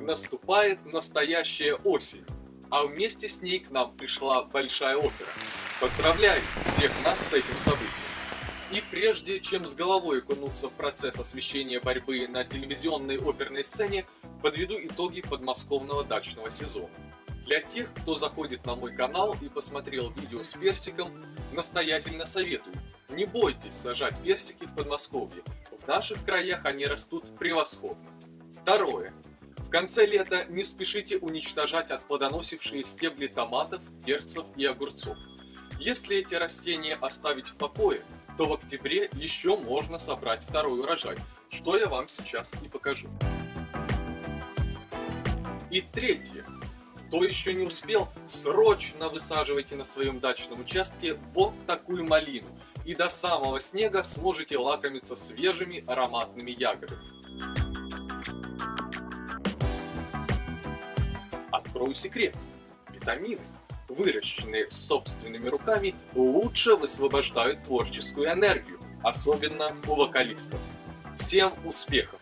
наступает настоящая осень, а вместе с ней к нам пришла Большая Опера. Поздравляю всех нас с этим событием. И прежде чем с головой окунуться в процесс освещения борьбы на телевизионной оперной сцене, подведу итоги подмосковного дачного сезона. Для тех, кто заходит на мой канал и посмотрел видео с персиком, настоятельно советую, не бойтесь сажать персики в Подмосковье, в наших краях они растут превосходно. Второе. В конце лета не спешите уничтожать отплодоносившие стебли томатов, перцев и огурцов. Если эти растения оставить в покое, то в октябре еще можно собрать второй урожай, что я вам сейчас и покажу. И третье. Кто еще не успел, срочно высаживайте на своем дачном участке вот такую малину, и до самого снега сможете лакомиться свежими ароматными ягодами. Открою секрет. Витамины, выращенные собственными руками, лучше высвобождают творческую энергию, особенно у вокалистов. Всем успехов!